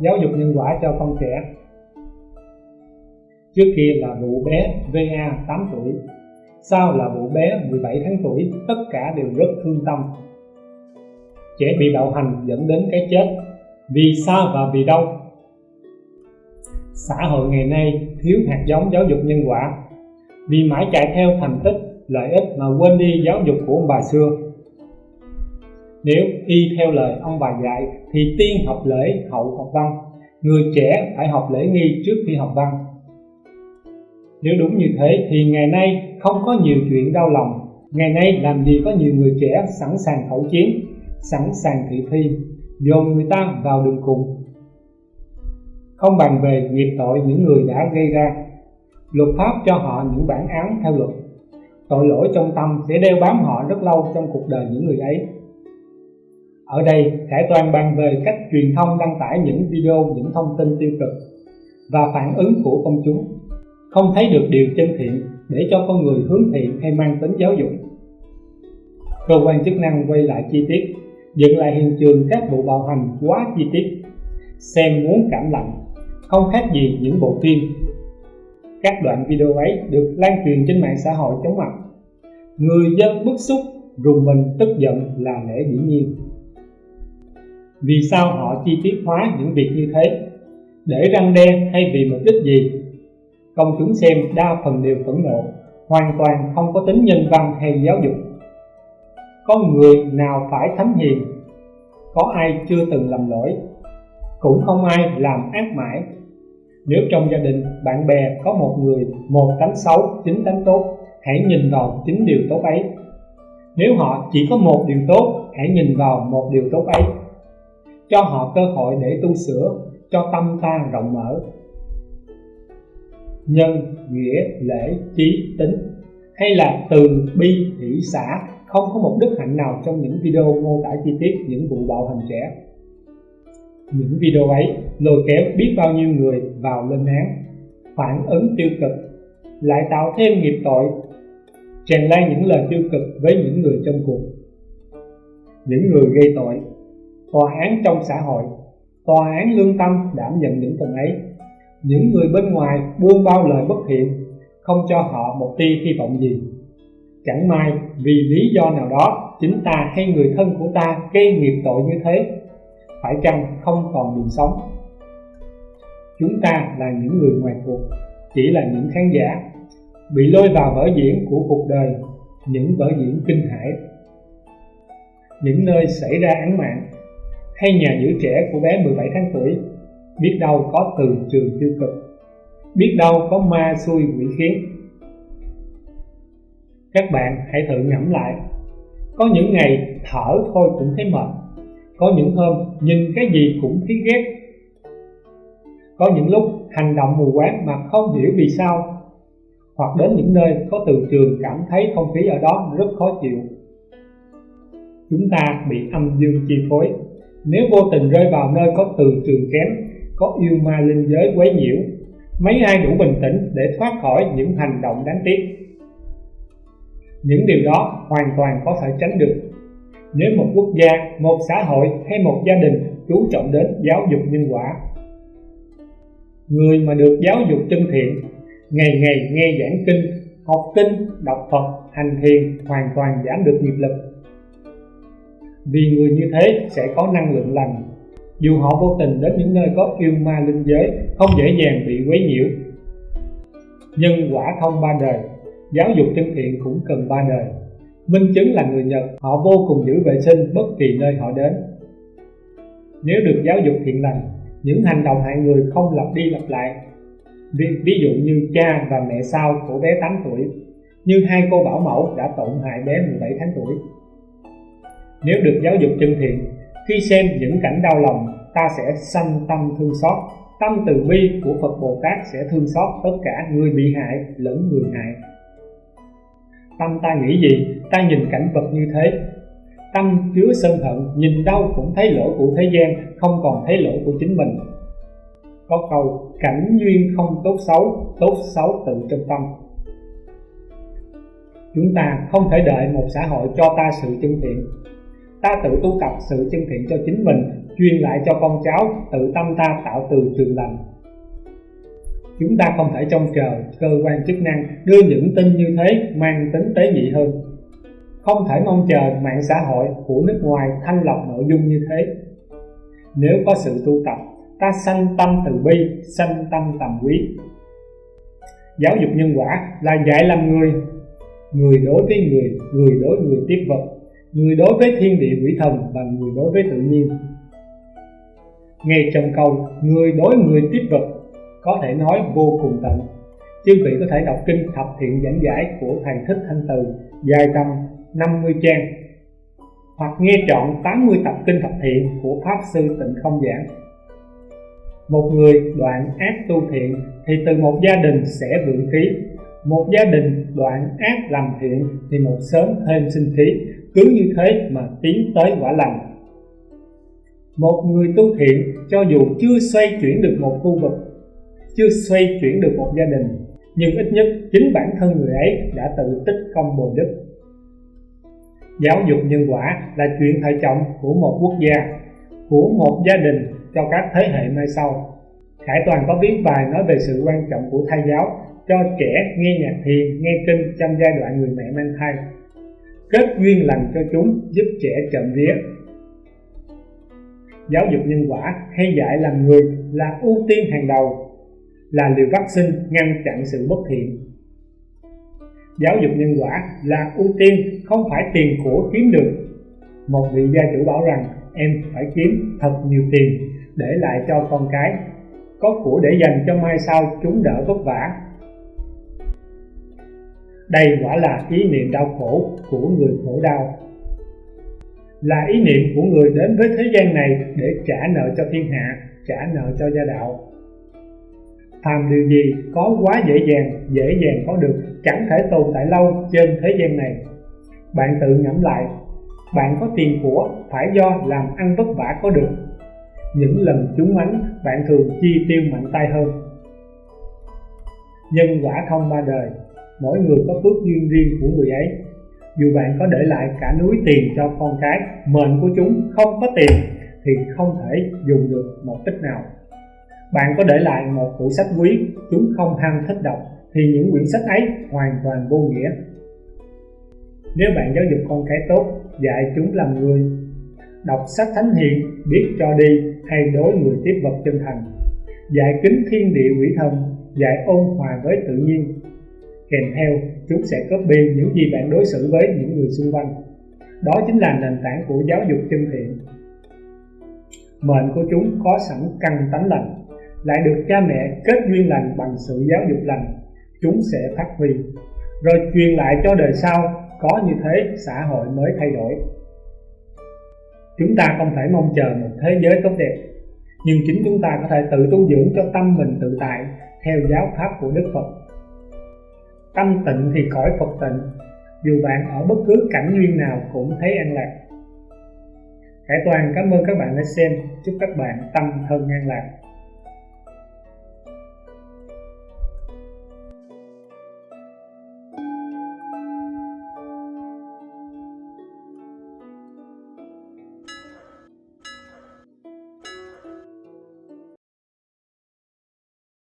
giáo dục nhân quả cho con trẻ. Trước kia là vụ bé VA 8 tuổi, sau là vụ bé 17 tháng tuổi, tất cả đều rất thương tâm. Trẻ bị bạo hành dẫn đến cái chết vì sao và vì đâu? Xã hội ngày nay thiếu hạt giống giáo dục nhân quả. Vì mãi chạy theo thành tích, lợi ích mà quên đi giáo dục của ông bà xưa nếu y theo lời ông bà dạy thì tiên học lễ hậu học văn. Người trẻ phải học lễ nghi trước khi học văn. Nếu đúng như thế thì ngày nay không có nhiều chuyện đau lòng. Ngày nay làm gì có nhiều người trẻ sẵn sàng khẩu chiến, sẵn sàng thị thi, dồn người ta vào đường cùng. Không bàn về nghiệp tội những người đã gây ra. Luật pháp cho họ những bản án theo luật. Tội lỗi trong tâm sẽ đeo bám họ rất lâu trong cuộc đời những người ấy ở đây Khải Toàn bàn về cách truyền thông đăng tải những video, những thông tin tiêu cực và phản ứng của công chúng. Không thấy được điều chân thiện để cho con người hướng thiện hay mang tính giáo dục. Cơ quan chức năng quay lại chi tiết dựng lại hiện trường các vụ bạo hành quá chi tiết xem muốn cảm lạnh không khác gì những bộ phim. Các đoạn video ấy được lan truyền trên mạng xã hội chóng mặt. Người dân bức xúc rùng mình tức giận là lẽ dĩ nhiên vì sao họ chi tiết hóa những việc như thế? Để răng đe hay vì mục đích gì? Công chúng xem đa phần đều phẫn nộ, hoàn toàn không có tính nhân văn hay giáo dục. Có người nào phải thánh hiền? Có ai chưa từng lầm lỗi? Cũng không ai làm ác mãi. Nếu trong gia đình bạn bè có một người một tánh xấu, chín tánh tốt, hãy nhìn vào chính điều tốt ấy. Nếu họ chỉ có một điều tốt, hãy nhìn vào một điều tốt ấy cho họ cơ hội để tu sửa, cho tâm ta rộng mở. Nhân nghĩa, lễ, trí, tính, hay là từ bi, hỷ, xã, không có một đức hạnh nào trong những video mô tả chi tiết những vụ bạo hành trẻ. Những video ấy lôi kéo biết bao nhiêu người vào lên án, phản ứng tiêu cực, lại tạo thêm nghiệp tội tràn lan những lời tiêu cực với những người trong cuộc. Những người gây tội tòa án trong xã hội, tòa án lương tâm đảm nhận những phần ấy. Những người bên ngoài buông bao lời bất thiện, không cho họ một tia hy vọng gì. Chẳng may, vì lý do nào đó, chính ta hay người thân của ta gây nghiệp tội như thế. Phải chăng không còn đường sống? Chúng ta là những người ngoài cuộc, chỉ là những khán giả. Bị lôi vào vở diễn của cuộc đời, những vở diễn kinh hãi. Những nơi xảy ra án mạng hay nhà giữ trẻ của bé 17 tháng tuổi, biết đâu có từ trường tiêu cực. Biết đâu có ma xui quỷ khiến các bạn hãy thử ngẫm lại. Có những ngày thở thôi cũng thấy mệt. Có những hôm nhìn cái gì cũng thấy ghét. Có những lúc hành động mù quáng mà không hiểu vì sao. Hoặc đến những nơi có từ trường cảm thấy không khí ở đó rất khó chịu. Chúng ta bị âm dương chi phối nếu vô tình rơi vào nơi có từ trường kém, có yêu ma linh giới quấy nhiễu, mấy ai đủ bình tĩnh để thoát khỏi những hành động đáng tiếc. Những điều đó hoàn toàn có thể tránh được. Nếu một quốc gia, một xã hội hay một gia đình chú trọng đến giáo dục nhân quả, người mà được giáo dục chân thiện, ngày ngày nghe giảng kinh, học kinh, đọc phật, hành thiền hoàn toàn giảm được nghiệp lực vì người như thế sẽ có năng lượng lành. Dù họ vô tình đến những nơi có yêu ma linh giới không dễ dàng bị quấy nhiễu. Nhân quả không ba đời giáo dục chân thiện cũng cần ba đời. Minh chứng là người nhật họ vô cùng giữ vệ sinh bất kỳ nơi họ đến. Nếu được giáo dục thiện lành những hành động hại người không lặp đi lặp lại. Ví, ví dụ như cha và mẹ sau của bé 8 tuổi như hai cô bảo mẫu đã tổn hại bé 17 tháng tuổi nếu được giáo dục chân thiện, khi xem những cảnh đau lòng, ta sẽ sanh tâm thương xót. Tâm từ bi của phật bồ tát sẽ thương xót tất cả người bị hại lẫn người hại. Tâm ta nghĩ gì? Ta nhìn cảnh vật như thế. Tâm chứa sân hận, nhìn đâu cũng thấy lỗi của thế gian, không còn thấy lỗi của chính mình. Có câu, cảnh duyên không tốt xấu tốt xấu tự trong tâm. Chúng ta không thể đợi một xã hội cho ta sự chân thiện ta tự tu tập sự chân thiện cho chính mình, truyền lại cho con cháu tự tâm ta tạo từ trường lành. Chúng ta không thể trông chờ cơ quan chức năng đưa những tin như thế mang tính tế nhị hơn. Không thể mong chờ mạng xã hội của nước ngoài thanh lọc nội dung như thế. Nếu có sự tu tập, ta sanh tâm từ bi, sanh tâm tầm quý. Giáo dục nhân quả là dạy làm người. Người đối với người người đối người tiếp vật người đối với thiên địa quỷ thần và người đối với tự nhiên. Ngay trong câu người đối người tiếp vật có thể nói vô cùng tận. Chư vị có thể đọc kinh thập thiện giảng giải của thầy thích thanh từ dài tầm 50 trang hoặc nghe trọn 80 tập kinh thập thiện của Pháp Sư Tịnh Không Giảng. Một người đoạn ác tu thiện thì từ một gia đình sẽ vượng khí, một gia đình đoạn ác làm thiện thì một sớm thêm sinh khí, cứ như thế mà tiến tới quả lành. Một người tu thiện cho dù chưa xoay chuyển được một khu vực, chưa xoay chuyển được một gia đình, nhưng ít nhất chính bản thân người ấy đã tự tích công bồi đức. Giáo dục nhân quả là chuyện hệ trọng của một quốc gia của một gia đình cho các thế hệ mai sau. Khải Toàn có viết bài nói về sự quan trọng của thai giáo cho trẻ nghe nhạc thiền, nghe kinh trong giai đoạn người mẹ mang thai. Kết duyên lành cho chúng giúp trẻ chậm vía. Giáo dục nhân quả hay dạy làm người là ưu tiên hàng đầu là liều vaccine ngăn chặn sự bất thiện. Giáo dục nhân quả là ưu tiên không phải tiền của kiếm được. Một vị gia chủ bảo rằng em phải kiếm thật nhiều tiền để lại cho con cái có của để dành cho mai sau chúng đỡ vất vả. Đây quả là ý niệm đau khổ của người khổ đau. Là ý niệm của người đến với thế gian này để trả nợ cho thiên hạ, trả nợ cho gia đạo. Phàm điều gì có quá dễ dàng dễ dàng có được, chẳng thể tồn tại lâu trên thế gian này. Bạn tự ngẫm lại, bạn có tiền của, phải do làm ăn vất vả có được những lần trúng ánh bạn thường chi tiêu mạnh tay hơn. Nhân quả không ba đời, mỗi người có phước duyên riêng của người ấy. Dù bạn có để lại cả núi tiền cho con cái, mệnh của chúng không có tiền thì không thể dùng được một tích nào. Bạn có để lại một tủ sách quý, chúng không ham thích đọc thì những quyển sách ấy hoàn toàn vô nghĩa. Nếu bạn giáo dục con cái tốt, dạy chúng làm người đọc sách thánh hiền, biết cho đi hay đối người tiếp vật chân thành. Dạy kính thiên địa quỷ thần dạy ôn hòa với tự nhiên. Kèm theo, chúng sẽ copy những gì bạn đối xử với những người xung quanh. Đó chính là nền tảng của giáo dục chân thiện. Mệnh của chúng có sẵn căn tánh lành, lại được cha mẹ kết duyên lành bằng sự giáo dục lành. Chúng sẽ phát huy. Rồi truyền lại cho đời sau, có như thế xã hội mới thay đổi chúng ta không thể mong chờ một thế giới tốt đẹp. Nhưng chính chúng ta có thể tự tu dưỡng cho tâm mình tự tại, theo giáo pháp của Đức Phật. Tâm tịnh thì cõi Phật tịnh, dù bạn ở bất cứ cảnh duyên nào cũng thấy an lạc. Khải Toàn cảm ơn các bạn đã xem. Chúc các bạn tâm thân an lạc.